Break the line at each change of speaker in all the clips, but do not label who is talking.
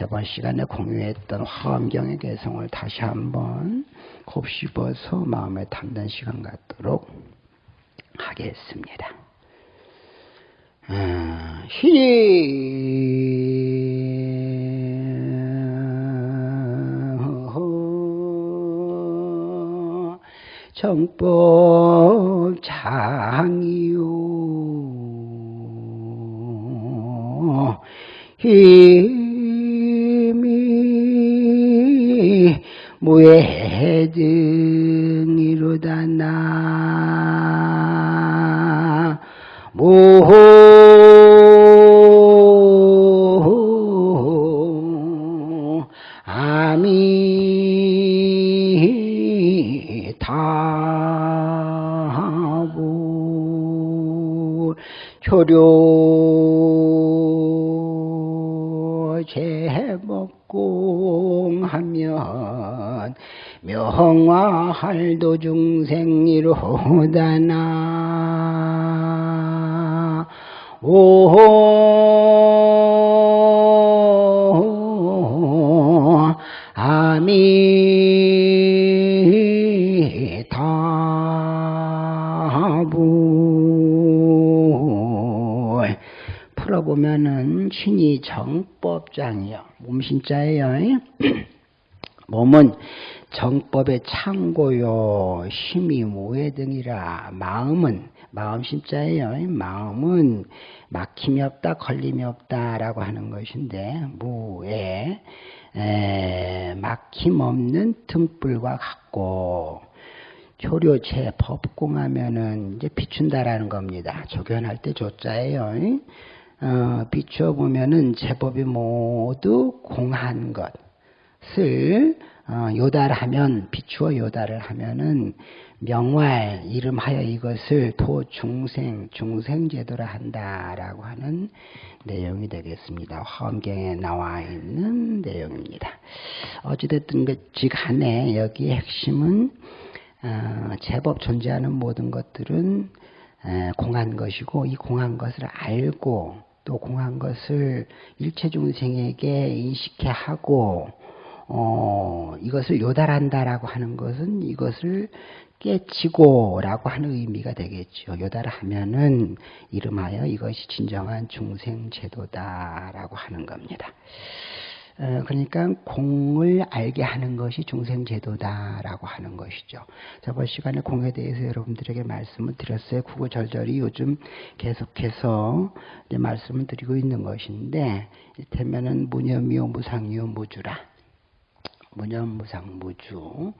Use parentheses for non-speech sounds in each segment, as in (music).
저번 시간에 공유했던 화엄경의 개성을 다시 한번 곱씹어서 마음에 담는 시간 갖도록 하겠습니다. 아, 정법 장이요 힘 무해등이로다 나. 모. 아미타부. 효료 명화할도 중생이로다나 오 아미타부 풀어보면은 신이 정법장이요 몸신자예요 몸은 정법의 창고요 힘이 무해 등이라 마음은 마음 심자예요 마음은 막힘이 없다 걸림이 없다라고 하는 것인데 무에 에, 막힘 없는 등불과 같고 효료체 법공하면은 이제 비춘다라는 겁니다. 조견할 때 조자예요. 어, 비추어 보면은 제법이 모두 공한 것을 어, 요달하면 비추어 요달을 하면은 명활 이름하여 이것을 도중생 중생제도라 한다라고 하는 내용이 되겠습니다. 화엄경에 나와 있는 내용입니다. 어찌됐든 그지 간에 여기 핵심은 어, 제법 존재하는 모든 것들은 에, 공한 것이고 이 공한 것을 알고 또 공한 것을 일체 중생에게 인식해 하고 어, 이것을 요달한다라고 하는 것은 이것을 깨치고라고 하는 의미가 되겠죠. 요달하면은 이름하여 이것이 진정한 중생 제도다라고 하는 겁니다. 어, 그러니까 공을 알게 하는 것이 중생 제도다라고 하는 것이죠. 저번 시간에 공에 대해서 여러분들에게 말씀을 드렸어요. 구구절절이 요즘 계속해서 말씀을 드리고 있는 것인데 이를테면은 무념이요 무상이요 무주라. 무념무상무주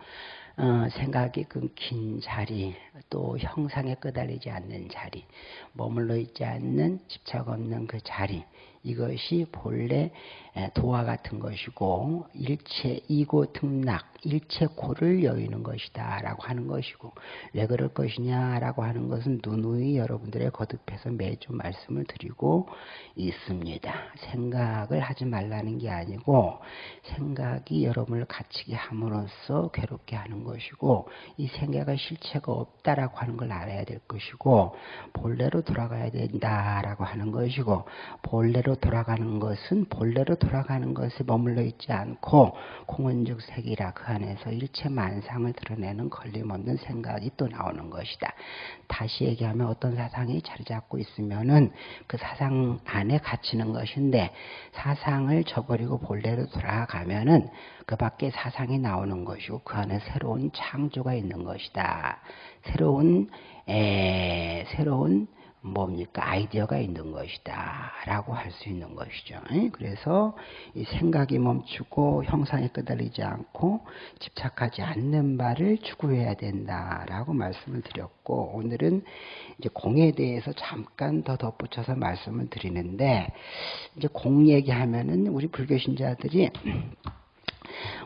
어, 생각이 끊긴 자리 또 형상에 끄달리지 않는 자리 머물러 있지 않는 집착 없는 그 자리 이것이 본래 도화 같은 것이고 일체 이고 등락 일체 고를 여의는 것이다 라고 하는 것이고 왜 그럴 것이냐 라고 하는 것은 누누이 여러분들의 거듭해서 매주 말씀을 드리고 있습니다. 생각을 하지 말라는 게 아니고 생각이 여러분을 갇히게 함으로써 괴롭게 하는 것이고 이 생각의 실체가 없다라고 하는 걸 알아야 될 것이고 본래로 돌아가야 된다라고 하는 것이고 본래로 돌아가는 것은 본래로 돌아가는 것에 머물러 있지 않고 공원적 색이라 그 안에서 일체 만상을 드러내는 걸림없는 생각이 또 나오는 것이다. 다시 얘기하면 어떤 사상이 자리 잡고 있으면은 그 사상 안에 갇히는 것인데 사상을 저버리고 본래로 돌아가면은 그 밖에 사상이 나오는 것이고 그 안에 새로운 창조가 있는 것이다. 새로운 에, 새로운 뭡니까? 아이디어가 있는 것이다 라고 할 수 있는 것이죠. 그래서 이 생각이 멈추고 형상에 끄달리지 않고 집착하지 않는 바를 추구해야 된다 라고 말씀을 드렸고 오늘은 이제 공에 대해서 잠깐 더 덧붙여서 말씀을 드리는데 이제 공 얘기하면은 우리 불교 신자들이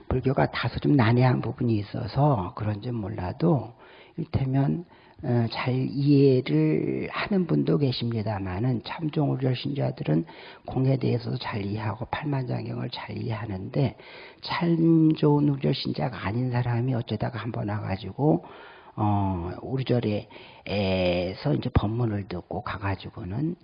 불교가 다소 좀 난해한 부분이 있어서 그런지 몰라도 이를테면 어, 잘 이해를 하는 분도 계십니다만은 참종 우절 신자들은 공에 대해서도 잘 이해하고 팔만장경을 잘 이해하는데 참종 우절 신자가 아닌 사람이 어쩌다가 한번 와가지고 어, 우리 절에서 이제 법문을 듣고 가가지고는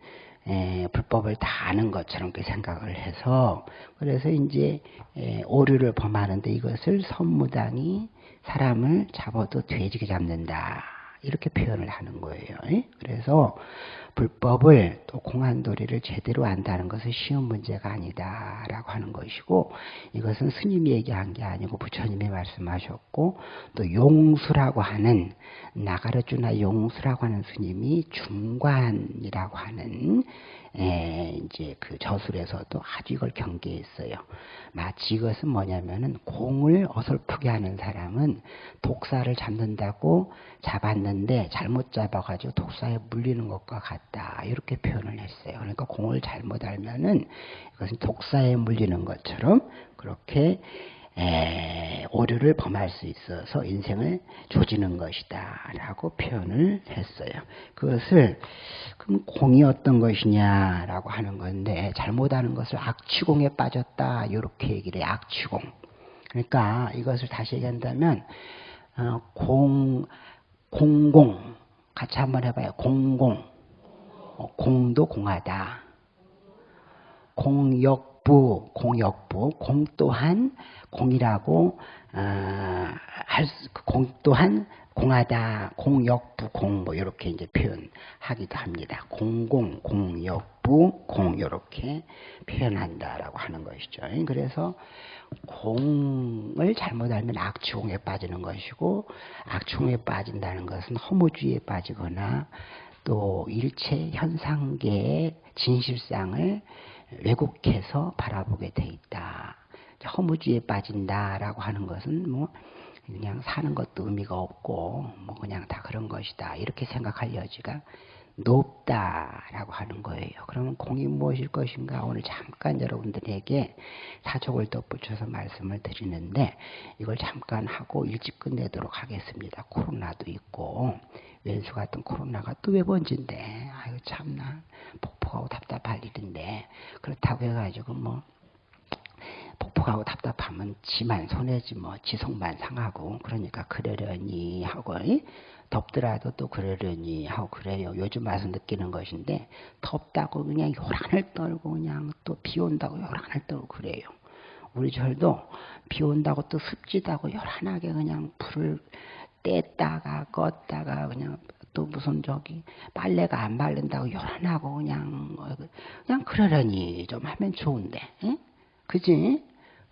에, 불법을 다 아는 것처럼 그 생각을 해서 그래서 이제 에, 오류를 범하는데 이것을 선무당이 사람을 잡아도 돼지게 잡는다 이렇게 표현을 하는 거예요. 에? 그래서 불법을 또 공안도리를 제대로 안다는 것은 쉬운 문제가 아니다라고 하는 것이고 이것은 스님이 얘기한 게 아니고 부처님이 말씀하셨고 또 용수라고 하는 나가르주나 용수라고 하는 스님이 중관이라고 하는 에, 이제 그 저술에서도 아주 이걸 경계했어요. 마치 이것은 뭐냐면은 공을 어설프게 하는 사람은 독사를 잡는다고 잡았는데 잘못 잡아가지고 독사에 물리는 것과 같다. 이렇게 표현을 했어요. 그러니까 공을 잘못 알면은 이것은 독사에 물리는 것처럼 그렇게 에, 오류를 범할 수 있어서 인생을 조지는 것이다 라고 표현을 했어요. 그것을 그럼 공이 어떤 것이냐라고 하는 건데 잘못하는 것을 악취공에 빠졌다 이렇게 얘기를 해요. 악취공. 그러니까 이것을 다시 얘기한다면 어, 공, 공공 같이 한번 해봐요. 공공 어, 공도 공하다. 공역 부, 공역부, 공 또한 공이라고 어, 할공 또한 공하다, 공역부, 공 뭐 이렇게 이제 표현하기도 합니다. 공공, 공역부, 공 이렇게 표현한다라고 하는 것이죠. 그래서 공을 잘못 알면 악취공에 빠지는 것이고 악취공에 빠진다는 것은 허무주의에 빠지거나 또 일체 현상계의 진실상을 왜곡해서 바라보게 돼 있다. 허무주의에 빠진다라고 하는 것은 뭐 그냥 사는 것도 의미가 없고 뭐 그냥 다 그런 것이다 이렇게 생각할 여지가 높다라고 하는 거예요. 그러면 공이 무엇일 것인가? 오늘 잠깐 여러분들에게 사족을 덧붙여서 말씀을 드리는데 이걸 잠깐 하고 일찍 끝내도록 하겠습니다. 코로나도 있고 왼수 같은 코로나가 또 왜 번진데? 아유 참나. 폭폭하고 답답할 일인데. 그렇다고 해가지고 뭐 폭폭하고 답답하면 지만 손해지 뭐 지속만 상하고 그러니까 그러려니 하고 덥더라도 또 그러려니 하고 그래요. 요즘 와서 느끼는 것인데 덥다고 그냥 요란을 떨고 그냥 또 비 온다고 요란을 떨고 그래요. 우리 절도 비 온다고 또 습지다고 요란하게 그냥 불을 뗐다가 껐다가 그냥 또 무슨 저기 빨래가 안 바른다고 요란하고 그냥 그냥 그러려니 좀 하면 좋은데, 응? 그지?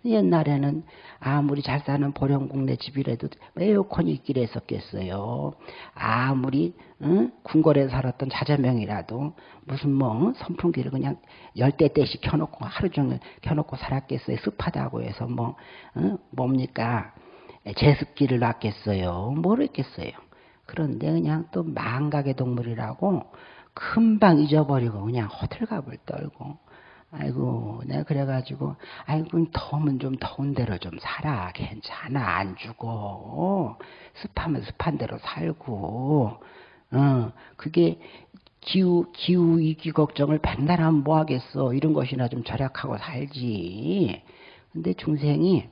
옛날에는 아무리 잘 사는 보령국내 집이라도 에어컨이 있길 했었겠어요. 아무리 응? 궁궐에 살았던 자자명이라도 무슨 뭐 선풍기를 그냥 열대 대씩 켜놓고 하루 종일 켜놓고 살았겠어요. 습하다고 해서 뭐 응? 뭡니까 제습기를 놨겠어요. 모르겠어요. 그런데 그냥 또 망각의 동물이라고 금방 잊어버리고 그냥 호들갑을 떨고 아이고 내가 그래가지고 아이고 더우면 좀 더운 대로 좀 살아. 괜찮아. 안 죽어. 습하면 습한 대로 살고. 어 그게 기후 기후 위기 걱정을 백날 하면 뭐 하겠어? 이런 것이나 좀 절약하고 살지. 근데 중생이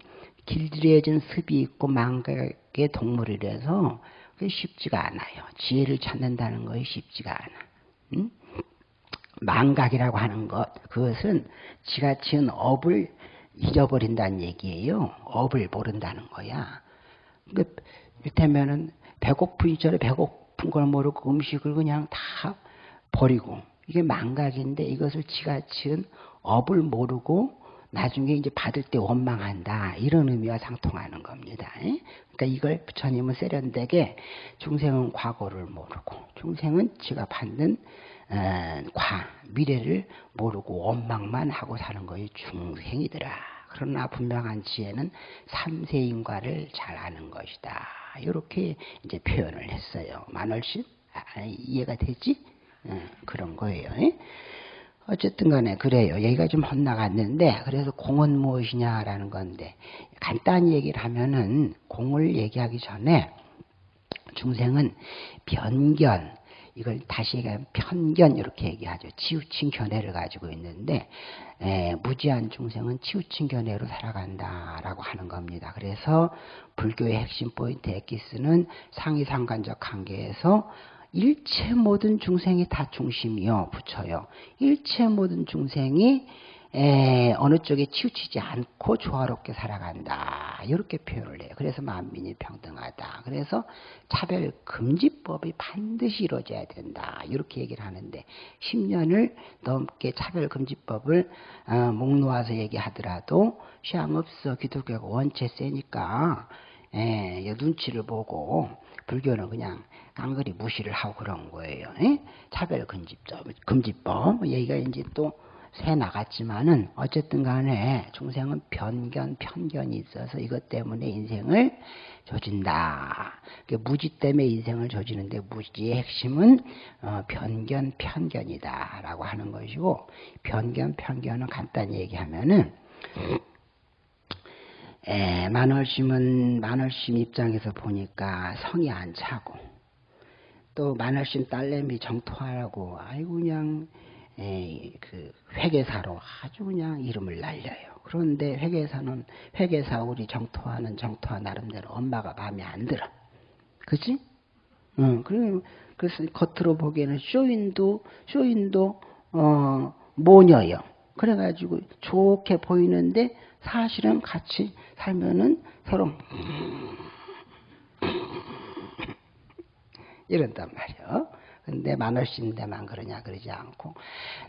길들여진 습이 있고 망각의 동물이라서 그게 쉽지가 않아요. 지혜를 찾는다는 것이 쉽지가 않아. 응? 망각이라고 하는 것, 그것은 지가 지은 업을 잊어버린다는 얘기예요. 업을 모른다는 거야. 그, 이를테면은 배고프기 전에 배고픈 걸 모르고 음식을 그냥 다 버리고, 이게 망각인데 이것을 지가 지은 업을 모르고 나중에 이제 받을 때 원망한다. 이런 의미와 상통하는 겁니다. 그러니까 이걸 부처님은 세련되게 중생은 과거를 모르고 중생은 지가 받는 어, 과 미래를 모르고 원망만 하고 사는 것이 중생이더라. 그러나 분명한 지혜는 삼세인과를 잘 아는 것이다. 이렇게 이제 표현을 했어요. 만월신 아, 이해가 되지? 어, 그런 거예요. 어쨌든 간에 그래요. 여기가 좀 헛나갔는데 그래서 공은 무엇이냐라는 건데 간단히 얘기를 하면은 공을 얘기하기 전에 중생은 변견 이걸 다시 얘기하면 편견 이렇게 얘기하죠. 치우친 견해를 가지고 있는데 에, 무지한 중생은 치우친 견해로 살아간다라고 하는 겁니다. 그래서 불교의 핵심 포인트 엑기스는 상위상관적 관계에서 일체 모든 중생이 다 중심이요. 붙여요. 일체 모든 중생이 에, 어느 쪽에 치우치지 않고 조화롭게 살아간다. 이렇게 표현을 해요. 그래서 만민이 평등하다. 그래서 차별 금지법이 반드시 이루어져야 된다. 이렇게 얘기를 하는데 10년을 넘게 차별 금지법을 어, 목 놓아서 얘기하더라도 시향 없어 기독교가 원체 세니까 에, 눈치를 보고 불교는 그냥 깡그리 무시를 하고 그런 거예요. 에? 차별 금지법, 금지법 얘기가 이제 또 새 나갔지만은 어쨌든 간에 중생은 변견, 편견이 있어서 이것 때문에 인생을 조진다. 무지 때문에 인생을 조지는데 무지의 핵심은 어, 변견, 편견이다 라고 하는 것이고 변견, 편견은 간단히 얘기하면은 에, 만월심은 만월심 입장에서 보니까 성이 안 차고 또 만월심 딸내미 정토하라고 아이고 그냥 에, 그 회계사로 아주 그냥 이름을 날려요. 그런데 회계사는 회계사 우리 정토하는 정토하 나름대로 엄마가 마음에 안 들어. 그지? 응. 그래 그래서 겉으로 보기에는 쇼인도 쇼인도 어 모녀요. 그래가지고 좋게 보이는데 사실은 같이 살면은 서로 이런단 말이요. 근데 만월신데만 그러냐 그러지 않고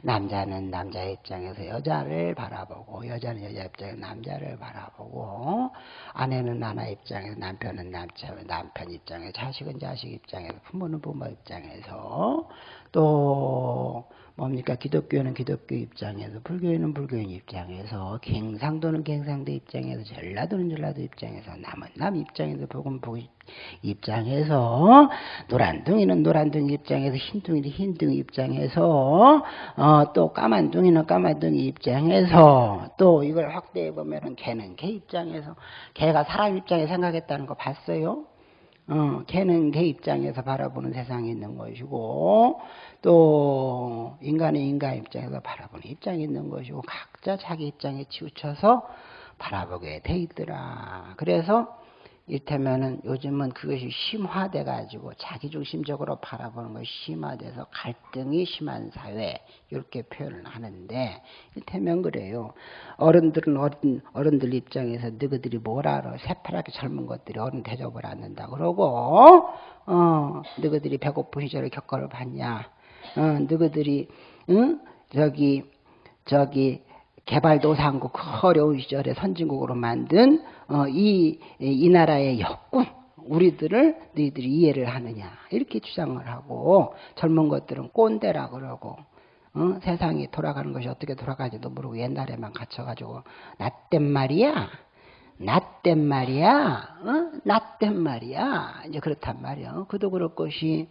남자는 남자 입장에서 여자를 바라보고 여자는 여자 입장에서 남자를 바라보고 아내는 아내 입장에서 남편은 남편 남편 입장에서 자식은 자식 입장에서 부모는 부모 입장에서 또 뭡니까 기독교는 기독교 입장에서 불교는 불교인 입장에서 갱상도는 갱상도 입장에서 전라도는 전라도 입장에서 남은 남 입장에서 복음 복 입장에서 노란둥이는 노란둥이 입장에서 흰둥이는 흰둥이 입장에서 어, 또 까만둥이는 까만둥이 입장에서 또 이걸 확대해 보면은 개는 개 입장에서 개가 사람 입장에 생각했다는 거 봤어요? 어, 걔는 걔 입장에서 바라보는 세상이 있는 것이고 또 인간은 인간 입장에서 바라보는 입장이 있는 것이고 각자 자기 입장에 치우쳐서 바라보게 돼 있더라. 그래서 이를테면은 요즘은 그것이 심화돼 가지고 자기중심적으로 바라보는 것이 심화돼서 갈등이 심한 사회 이렇게 표현을 하는데 이를테면 그래요. 어른들은 어른 어른들 입장에서 너희들이 뭘 알아? 새파랗게 젊은 것들이 어른 대접을 않는다 그러고 어 너희들이 배고픈 시절에 겪어를 봤냐 어 너희들이 응? 저기 저기 개발도상국 그 어려운 시절에 선진국으로 만든 어, 이, 이 나라의 역군 우리들을 너희들이 이해를 하느냐 이렇게 주장을 하고 젊은 것들은 꼰대라 그러고 어? 세상이 돌아가는 것이 어떻게 돌아가지도 모르고 옛날에만 갇혀가지고 낫단 말이야. 낫단 말이야. 어? 낫단 말이야. 이제 그렇단 말이야. 그도 그럴 것이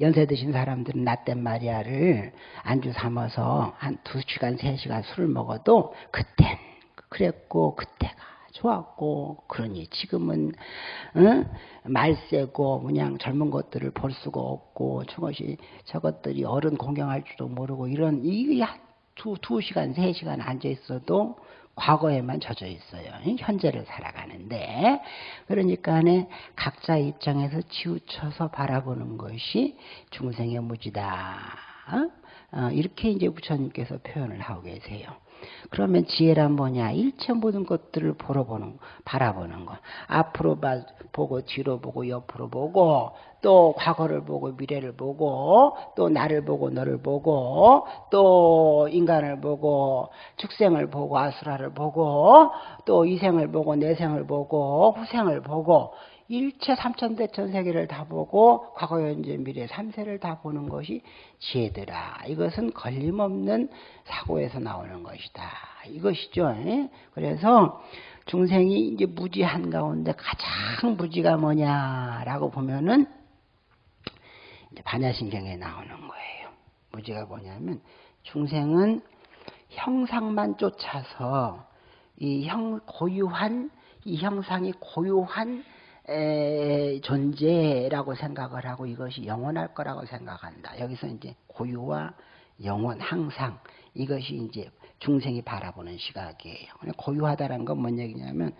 연세 드신 사람들은 나땐 마리아를 안주 삼아서 한 두 시간, 세 시간 술을 먹어도 그땐 그랬고 그때가 좋았고 그러니 지금은 어? 말세고 그냥 젊은 것들을 볼 수가 없고 저것이 저것들이 어른 공경할 줄도 모르고 이런 이게 두, 두 시간, 세 시간 앉아 있어도 과거에만 젖어 있어요. 현재를 살아가는데 그러니까 각자 입장에서 치우쳐서 바라보는 것이 중생의 무지다. 어? 이렇게 이제 부처님께서 표현을 하고 계세요. 그러면 지혜란 뭐냐? 일체 모든 것들을 보러 보는, 바라보는 거. 앞으로 봐, 보고, 뒤로 보고, 옆으로 보고, 또 과거를 보고, 미래를 보고, 또 나를 보고, 너를 보고, 또 인간을 보고, 축생을 보고, 아수라를 보고, 또 이생을 보고, 내생을 보고, 후생을 보고, 일체 삼천대천 세계를 다 보고 과거 현재 미래 삼세를 다 보는 것이 지혜더라. 이것은 걸림없는 사고에서 나오는 것이다. 이것이죠. 예? 그래서 중생이 이제 무지한 가운데 가장 무지가 뭐냐라고 보면은 반야신경에 나오는 거예요. 무지가 뭐냐면 중생은 형상만 쫓아서 이 형 고유한 이 형상이 고유한 에, 존재라고 생각을 하고 이것이 영원할 거라고 생각한다. 여기서 이제 고유와 영원 항상 이것이 이제 중생이 바라보는 시각이에요. 고유하다라는 건 뭔 얘기냐면.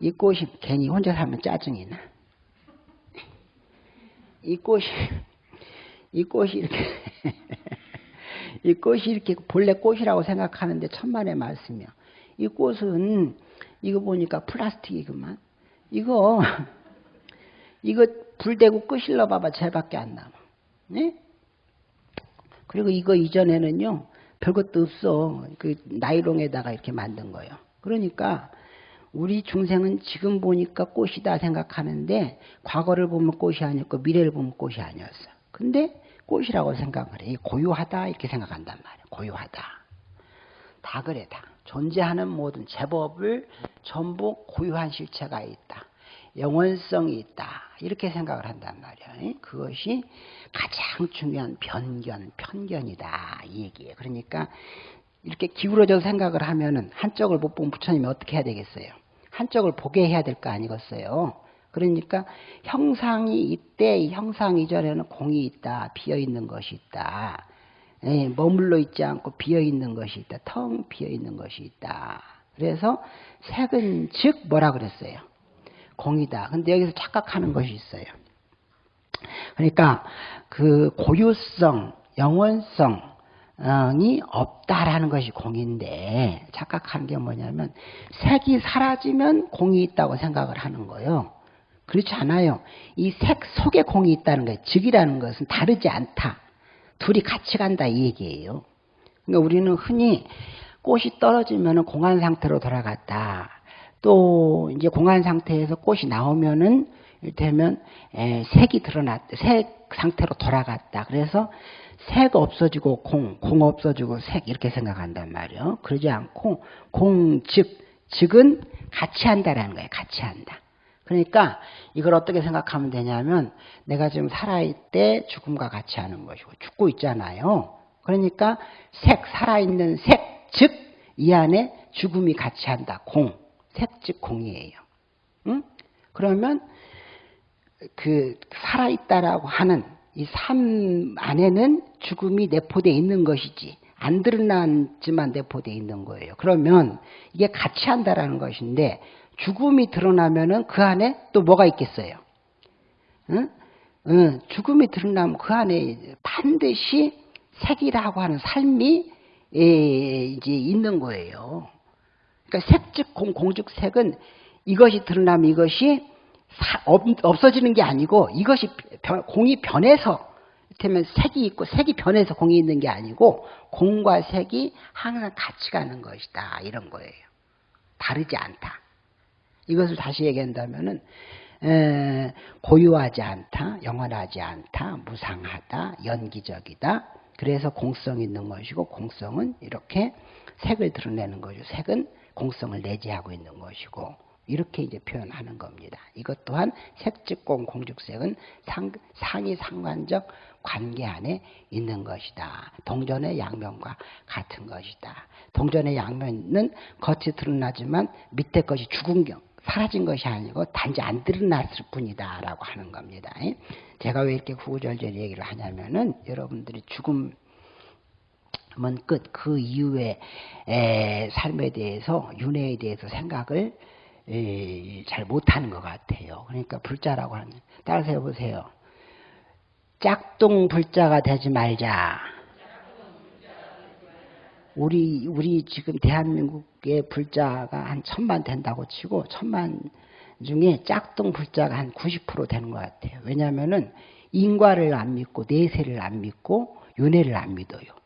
이 꽃이 괜히 혼자 살면 짜증이 나. 이 꽃이 이 꽃이 이렇게 (laughs) 이 꽃이 이렇게 본래 꽃이라고 생각하는데 천만의 말씀이요. 이 꽃은 이거 보니까 플라스틱이구만. 이거 (laughs) 이거 불 대고 끄실러 봐봐 쟤밖에 안 남아. 네? 그리고 이거 이전에는요 별것도 없어. 그 나이롱에다가 이렇게 만든 거예요. 그러니까 우리 중생은 지금 보니까 꽃이다 생각하는데 과거를 보면 꽃이 아니었고 미래를 보면 꽃이 아니었어. 근데 꽃이라고 생각을 해. 고유하다 이렇게 생각한단 말이야. 고유하다. 다 그래 다. 존재하는 모든 제법을 전부 고유한 실체가 있다. 영원성이 있다. 이렇게 생각을 한단 말이야. 그것이 가장 중요한 변견, 편견이다. 이 얘기예요. 그러니까 이렇게 기울어져 생각을 하면은 한쪽을 못 보면 부처님이 어떻게 해야 되겠어요? 한쪽을 보게 해야 될 거 아니겠어요? 그러니까 형상이 이때 이 형상 이전에는 공이 있다, 비어 있는 것이 있다. 예, 머물러 있지 않고 비어 있는 것이 있다. 텅 비어 있는 것이 있다. 그래서 색은 즉 뭐라 그랬어요? 공이다. 근데 여기서 착각하는 것이 있어요. 그러니까 그 고유성, 영원성, 이 없다라는 것이 공인데 착각하는 게 뭐냐면 색이 사라지면 공이 있다고 생각을 하는 거예요. 그렇지 않아요. 이 색 속에 공이 있다는 거예요. 즉이라는 것은 다르지 않다. 둘이 같이 간다 이 얘기예요. 그러니까 우리는 흔히 꽃이 떨어지면 공한 상태로 돌아갔다. 또 이제 공한 상태에서 꽃이 나오면은 이를테면 색이 드러났, 색 상태로 돌아갔다. 그래서 색 없어지고 공, 공 없어지고 색 이렇게 생각한단 말이에요. 그러지 않고 공, 즉, 즉은 같이 한다라는 거예요. 같이 한다. 그러니까 이걸 어떻게 생각하면 되냐면 내가 지금 살아있을 때 죽음과 같이 하는 것이고 죽고 있잖아요. 그러니까 색, 살아있는 색, 즉 이 안에 죽음이 같이 한다. 공, 색, 즉 공이에요. 응? 그러면 그 살아있다라고 하는 이 삶 안에는 죽음이 내포되어 있는 것이지 안 드러났지만 내포되어 있는 거예요. 그러면 이게 같이 한다라는 것인데 죽음이 드러나면은 그 안에 또 뭐가 있겠어요? 응? 응, 죽음이 드러나면 그 안에 반드시 색이라고 하는 삶이 예, 이제 있는 거예요. 그러니까 색즉 공, 공즉 색은 이것이 드러나면 이것이 사, 없, 없어지는 게 아니고 이것이 변, 공이 변해서 이를테면 색이 있고 색이 변해서 공이 있는 게 아니고 공과 색이 항상 같이 가는 것이다 이런 거예요. 다르지 않다. 이것을 다시 얘기한다면은 에, 고유하지 않다, 영원하지 않다, 무상하다, 연기적이다. 그래서 공성 있는 것이고 공성은 이렇게 색을 드러내는 것이고 색은 공성을 내재하고 있는 것이고 이렇게 이제 표현하는 겁니다. 이것 또한 색즉공 공죽색은 상, 상이 상관적 관계 안에 있는 것이다. 동전의 양면과 같은 것이다. 동전의 양면은 겉이 드러나지만 밑에 것이 죽은 경, 사라진 것이 아니고 단지 안 드러났을 뿐이다 라고 하는 겁니다. 제가 왜 이렇게 구구절절 얘기를 하냐면은 여러분들이 죽음 은 끝, 그 이후의 삶에 대해서, 윤회에 대해서 생각을 잘 못하는 것 같아요. 그러니까 불자라고 하는, 따라서 해보세요. 짝둥 불자가 되지 말자. 우리 우리 지금 대한민국의 불자가 한 천만 된다고 치고 천만 중에 짝둥 불자가 한 90% 되는 것 같아요. 왜냐하면은 인과를 안 믿고 내세를 안 믿고 윤회를 안 믿어요.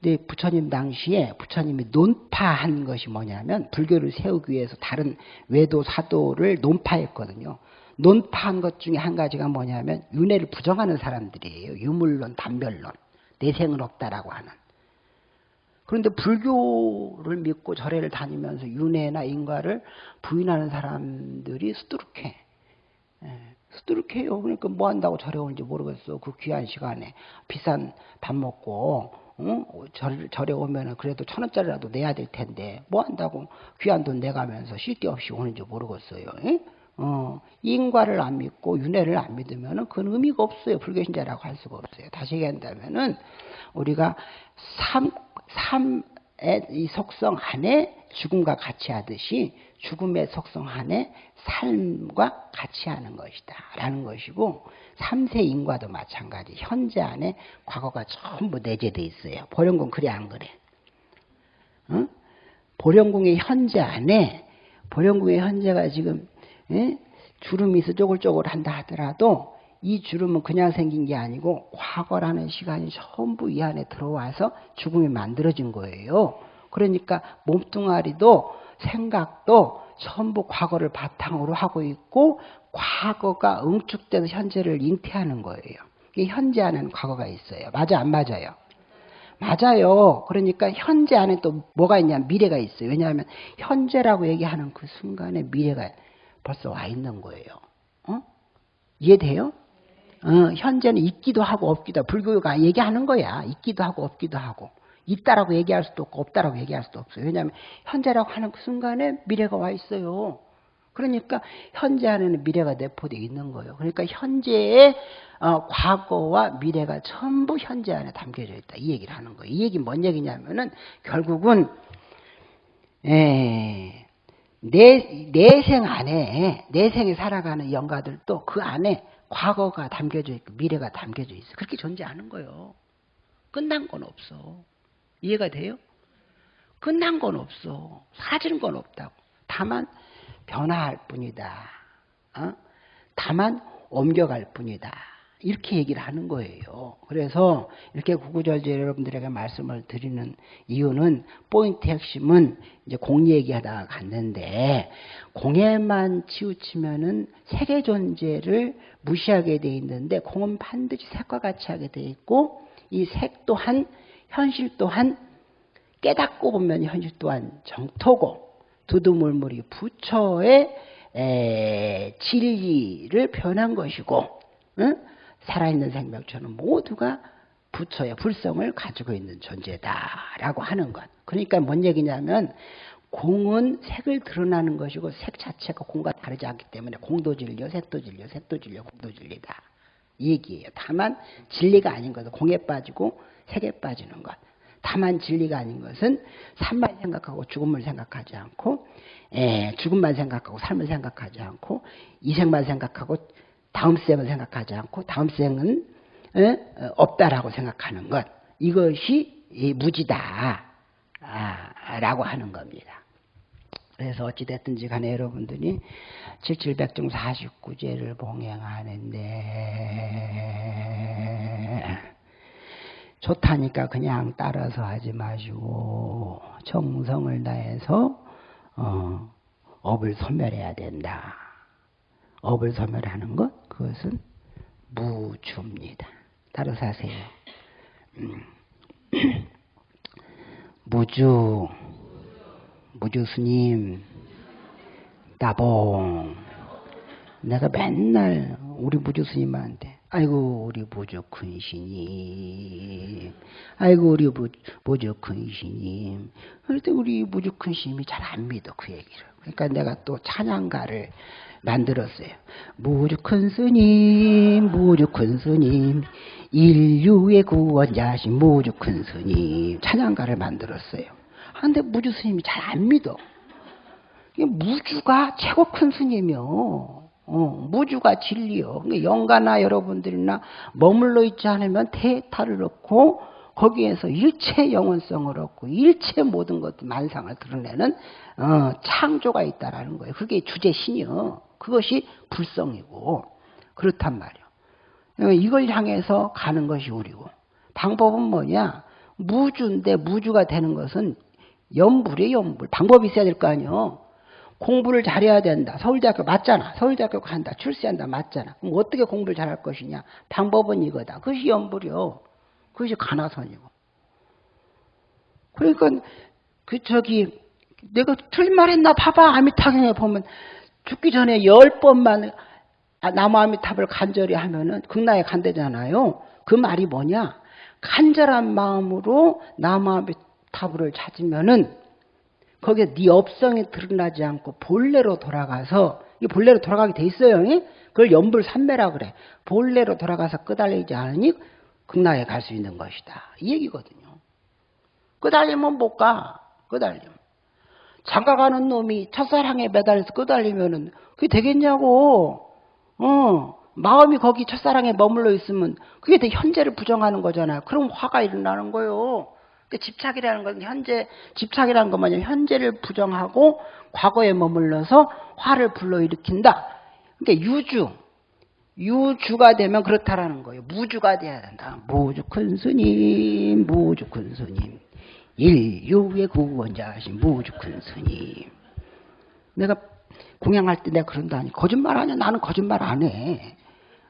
근데 부처님 당시에 부처님이 논파한 것이 뭐냐면 불교를 세우기 위해서 다른 외도 사도를 논파했거든요. 논파한 것 중에 한 가지가 뭐냐면 윤회를 부정하는 사람들이에요. 유물론, 단별론, 내생은 없다라고 하는. 그런데 불교를 믿고 절에를 다니면서 윤회나 인과를 부인하는 사람들이 수두룩해. 예, 수두룩해요. 그러니까 뭐 한다고 절에 오는지 모르겠어. 그 귀한 시간에 비싼 밥 먹고 응? 절, 절에 오면 그래도 천 원짜리라도 내야 될 텐데 뭐 한다고 귀한 돈 내가면서 쉴 데 없이 오는지 모르겠어요. 응? 어, 인과를 안 믿고 윤회를 안 믿으면 그건 의미가 없어요. 불교신자라고 할 수가 없어요. 다시 얘기한다면은 우리가 삶, 삶, 이 속성 안에 죽음과 같이 하듯이 죽음의 속성 안에 삶과 같이 하는 것이다. 라는 것이고, 삼세 인과도 마찬가지. 현재 안에 과거가 전부 내재되어 있어요. 보령궁 그래 안 그래? 어? 보령궁의 현재 안에, 보령궁의 현재가 지금, 에? 주름이 있어 쪼글쪼글 한다 하더라도 이 주름은 그냥 생긴 게 아니고 과거라는 시간이 전부 이 안에 들어와서 죽음이 만들어진 거예요. 그러니까 몸뚱아리도 생각도 전부 과거를 바탕으로 하고 있고 과거가 응축돼서 현재를 잉태하는 거예요. 이게 현재 안에는 과거가 있어요. 맞아 안 맞아요? 맞아요. 그러니까 현재 안에 또 뭐가 있냐 미래가 있어요. 왜냐하면 현재라고 얘기하는 그 순간에 미래가 벌써 와 있는 거예요. 어? 이해돼요? 어, 현재는 있기도 하고 없기도 하고 불교가 얘기하는 거야. 있기도 하고 없기도 하고 있다라고 얘기할 수도 없고 없다라고 얘기할 수도 없어요. 왜냐하면 현재라고 하는 그 순간에 미래가 와 있어요. 그러니까 현재 안에는 미래가 내포되어 있는 거예요. 그러니까 현재의 어, 과거와 미래가 전부 현재 안에 담겨져 있다. 이 얘기를 하는 거예요. 이 얘기 뭔 얘기냐면은 결국은 에, 내, 내생 안에 내 생에 살아가는 영가들도 그 안에 과거가 담겨져 있고 미래가 담겨져 있어. 그렇게 존재하는 거예요. 끝난 건 없어. 이해가 돼요? 끝난 건 없어. 사라지는 건 없다고. 다만 변화할 뿐이다. 어? 다만 옮겨갈 뿐이다. 이렇게 얘기를 하는 거예요. 그래서 이렇게 구구절절 여러분들에게 말씀을 드리는 이유는 포인트 핵심은 이제 공 얘기하다가 갔는데 공에만 치우치면은 색의 존재를 무시하게 돼 있는데 공은 반드시 색과 같이 하게 돼 있고 이 색 또한 현실 또한 깨닫고 보면 현실 또한 정토고 두두물물이 부처의 진리를 변한 것이고 응? 살아있는 생명체는 모두가 부처의 불성을 가지고 있는 존재다라고 하는 것. 그러니까 뭔 얘기냐면 공은 색을 드러나는 것이고 색 자체가 공과 다르지 않기 때문에 공도 진리요, 색도 진리요, 색도 진리요, 공도 진리다. 이 얘기예요. 다만 진리가 아닌 것은 공에 빠지고 색에 빠지는 것. 다만 진리가 아닌 것은 삶만 생각하고 죽음을 생각하지 않고 에, 죽음만 생각하고 삶을 생각하지 않고 이생만 생각하고 다음 생을 생각하지 않고 다음 생은 에, 없다라고 생각하는 것 이것이 무지다 아, 라고 하는 겁니다. 그래서 어찌됐든지 간에 여러분들이 7700중 49제를 봉행하는데 좋다니까 그냥 따라서 하지 마시고 정성을 다해서 어, 업을 소멸해야 된다. 업을 소멸하는 것 그것은 무주입니다. 따라서 하세요. 음. (clears throat) 무주 무주 스님 나봉 내가 맨날 우리 무주 스님한테 아이고 우리 보조 큰 신님 아이고 우리 보조 큰 신님 그때 우리 보조 큰 신님이 잘 안 믿어 그 얘기를 그러니까 내가 또 찬양가를 만들었어요 무주 큰 스님 무주 큰 스님 인류의 구원자신 무주 큰 스님 찬양가를 만들었어요 근데 무주 스님이 잘 안 믿어 무주가 최고 큰 스님이요 어, 무주가 진리요. 영가나 여러분들이나 머물러 있지 않으면 대타를 얻고 거기에서 일체 영원성을 얻고 일체 모든 것 만상을 드러내는 어, 창조가 있다라는 거예요. 그게 주제 신이요. 그것이 불성이고 그렇단 말이에요. 이걸 향해서 가는 것이 우리고 방법은 뭐냐? 무주인데 무주가 되는 것은 연불이에요, 연불. 방법이 있어야 될 거 아니에요. 공부를 잘해야 된다. 서울대학교 맞잖아. 서울대학교 간다. 출세한다. 맞잖아. 그럼 어떻게 공부를 잘할 것이냐? 방법은 이거다. 그것이 연불이요. 그것이 가나선이고. 그러니까 그 저기 내가 틀린 말 했나 봐봐. 아미타경에 보면 죽기 전에 열 번만 나무 아미탑을 간절히 하면은 극락에 간대잖아요. 그 말이 뭐냐? 간절한 마음으로 나무 아미탑을 찾으면은 거기에 네 업성이 드러나지 않고 본래로 돌아가서 이 본래로 돌아가게 돼 있어요. 그걸 연불 삼매라 그래. 본래로 돌아가서 끄달리지 않으니 극락에 갈 수 있는 것이다. 이 얘기거든요. 끄달리면 못 가. 끄달리면. 장가가는 놈이 첫사랑에 매달려서 끄달리면은 그게 되겠냐고. 어. 마음이 거기 첫사랑에 머물러 있으면 그게 대 현재를 부정하는 거잖아요. 그럼 화가 일어나는 거예요. 그 집착이라는 건 현재 집착이라는 건 뭐냐면 현재를 부정하고 과거에 머물러서 화를 불러일으킨다. 그러니까 유주 유주가 되면 그렇다라는 거예요. 무주가 돼야 된다. 무주 큰 스님, 무주 큰 스님. 인류의 구원자신 무주 큰 스님. 내가 공양할 때 내가 그런다 니 거짓말 하냐? 나는 거짓말 안 해.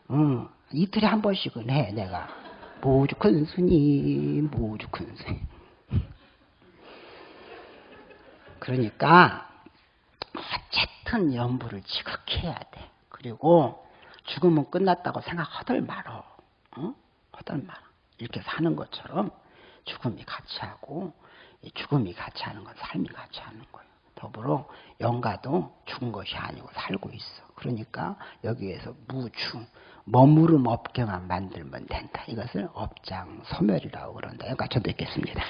어, 이틀에 한 번씩은 해 내가. 무주 큰 스님, 무주 큰 스님. 그러니까 어쨌든 연부를 지극히 해야 돼. 그리고 죽으면 끝났다고 생각하들 말어. 어? 하들 말어. 이렇게 사는 것처럼 죽음이 같이 하고 죽음이 같이 하는 건 삶이 같이 하는 거예요. 더불어 영가도 죽은 것이 아니고 살고 있어. 그러니까 여기에서 무추 머무름 업경만 만들면 된다. 이것을 업장 소멸이라고 그런다. 여기까지 저도 읽겠습니다.